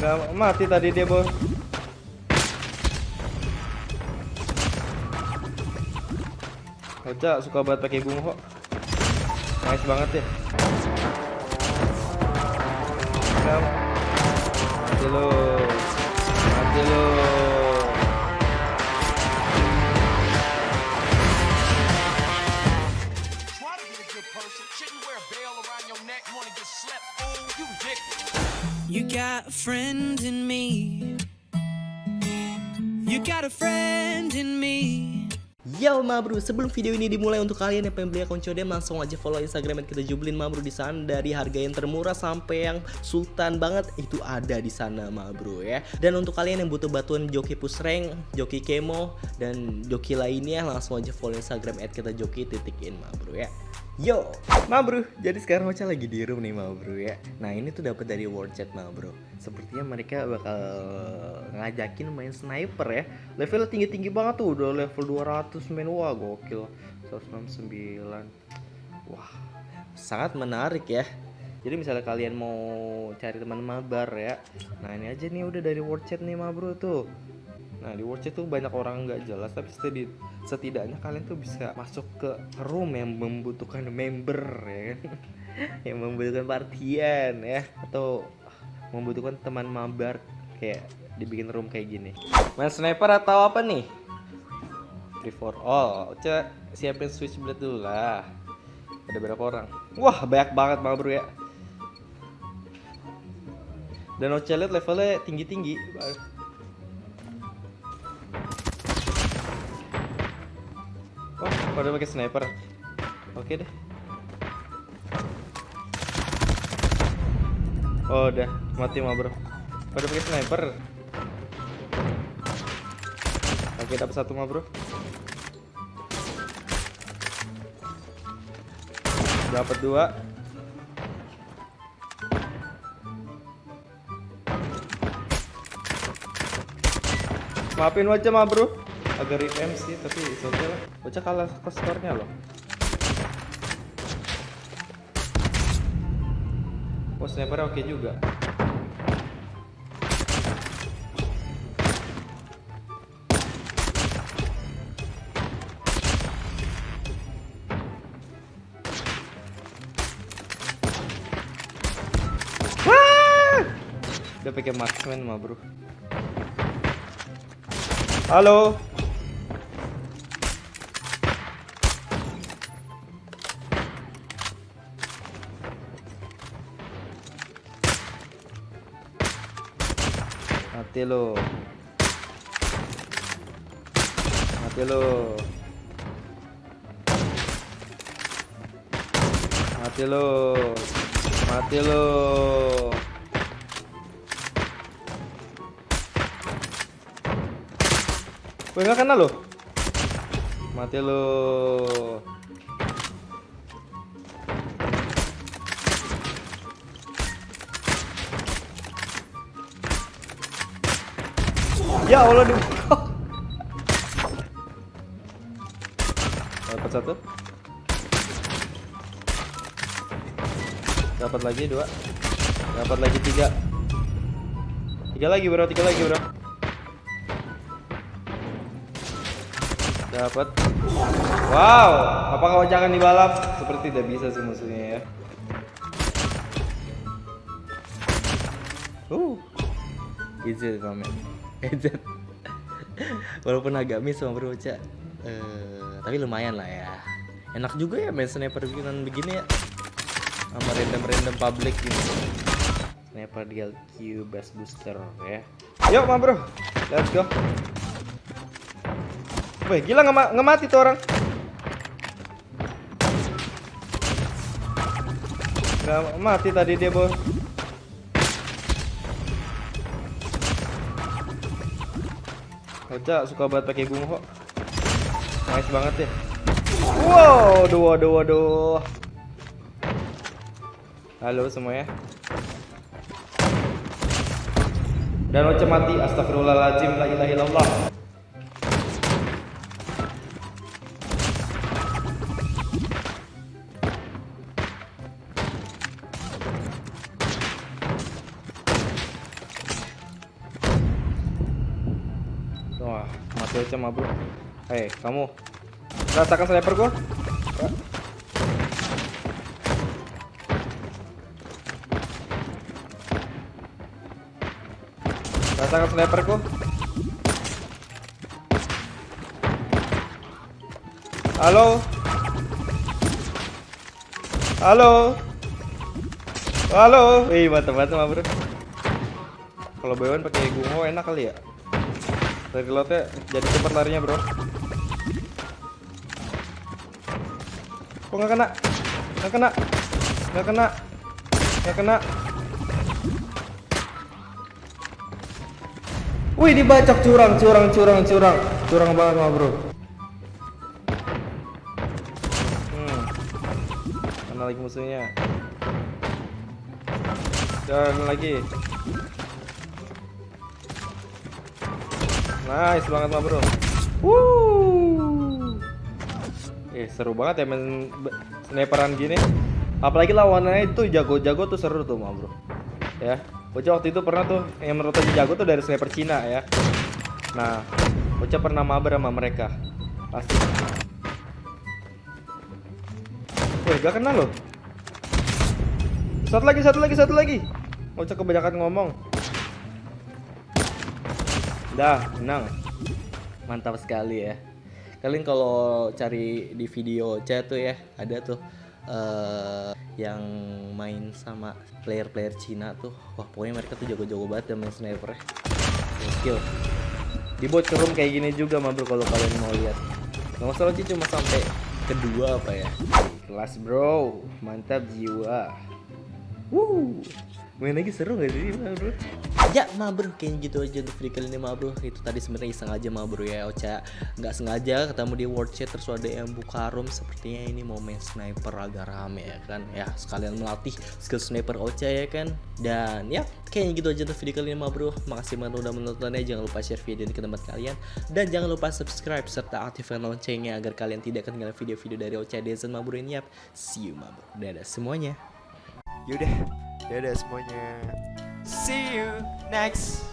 Nggak mati tadi dia bos. Oca suka banget pakai bunga kok. Nice banget ya. Nggak wanna get slept? You ridiculous. You got a friend in me. You got a friend in me. Yo ma bro, sebelum video ini dimulai untuk kalian yang pengen beli akun Codem langsung aja follow Instagram kita jublin ma bro di sana dari harga yang termurah sampai yang sultan banget itu ada di sana ma bro ya. Dan untuk kalian yang butuh bantuan joki push rank, joki kemo dan joki lainnya langsung aja follow Instagram kita joki titik in ma bro ya. Yo, ma bro, jadi sekarang Ocha lagi di room nih ma bro ya. Nah ini tuh dapat dari World Chat ma bro. Sepertinya mereka bakal ngajakin main sniper ya. Levelnya tinggi-tinggi banget tuh, udah level 200 main wah gokil. 169. Wah, sangat menarik ya. Jadi misalnya kalian mau cari teman mabar ya, nah ini aja nih udah dari World Chat nih ma bro tuh. Nah di World Chat tuh banyak orang nggak jelas tapi setidaknya, kalian tuh bisa masuk ke room yang membutuhkan member ya kan? Yang membutuhkan partian ya atau membutuhkan teman mabar kayak dibikin room kayak gini. Main sniper atau apa nih? Free for all. Coba siapin switchblade dulu lah. Ada berapa orang? Wah banyak banget bang bro ya. Dan lihat levelnya tinggi-tinggi Pada pakai sniper. Oke deh. Oh, udah mati mah, Bro. Pada pakai sniper. Oke, dapat satu mah, Bro. Dapat dua. Maafin wajah mah, Bro agak revamp sih tapi okay lah. Bocah kalah ke skornya loh. Oh sniper oke juga. Udah pakai marksman mah bro. Halo Mati lo. Mati lo. Mati lo. Mati lo. Gue gak kena lo. Mati lo. Ya Allah di Dapat satu. Dapat lagi dua. Dapat lagi tiga. Tiga lagi bro, tiga lagi bro. Dapat. Wow, apa kau jangan dibalap? Seperti tidak bisa sih musuhnya ya. Uh, easy man. Ejet. Walaupun agak miss sama bro Ca. Eh, tapi lumayan lah ya. Enak juga ya main sniper bikinan begini ya. Sama random-random public gitu. Sniper di LQ best booster ya. Yuk, ma bro. Let's go. Wih, gila nggak nggak mati tuh orang. Nggak mati tadi dia, Bos. Oca suka banget pakai kok. Nice banget ya. Wow, aduh, aduh, aduh. Halo semuanya. Dan Oca mati, astagfirullahaladzim, la ilaha illallah. Wah, mati aja mah bro. Hei, kamu. Rasakan sniper gua. Ra- Rasakan sniperku. Halo. Halo. Halo. Wih, mantap banget mah bro. Kalau Bewan pakai gungo enak kali ya. Dari lotnya jadi cepat larinya bro. Kok nggak kena? Nggak kena? Nggak kena? Nggak kena? Wih dibacok curang, curang, curang, curang, curang banget mah bro. Hmm. Lagi musuhnya? Dan lagi. Nice banget mah bro. Wuh. Eh seru banget ya main sniperan gini. Apalagi lawannya itu jago-jago tuh seru tuh mah bro. Ya. Bocah waktu itu pernah tuh yang menurut aja jago tuh dari sniper Cina ya. Nah, Bocah pernah mabar sama mereka. Pasti. Wih, gak kenal loh. Satu lagi, satu lagi, satu lagi. Bocah kebanyakan ngomong. Dah, menang. Mantap sekali ya. Kalian kalau cari di video chat tuh ya, ada tuh eh yang main sama player-player Cina tuh. Wah, pokoknya mereka tuh jago-jago banget dan main sniper ya. Skill. Di bot room kayak gini juga mah bro kalau kalian mau lihat. Nggak masalah sih cuma sampai kedua apa ya. Kelas bro, mantap jiwa. Wuh, main lagi seru gak sih? Mah bro? Ya ma bro, kayaknya gitu aja untuk video kali ini ma bro Itu tadi sebenarnya iseng aja ma bro ya Ocha. Nggak sengaja ketemu di world chat terus ada yang buka room. Sepertinya ini mau main sniper agak rame ya kan? Ya sekalian melatih skill sniper Ocha ya kan? Dan ya kayaknya gitu aja untuk video kali ini ma bro Makasih banget udah menontonnya Jangan lupa share video ini ke teman kalian. Dan jangan lupa subscribe serta aktifkan loncengnya Agar kalian tidak ketinggalan video-video dari Ocha Dezen ma bro ini Yap, see you ma bro Dadah semuanya. Yaudah, dadah semuanya. See you next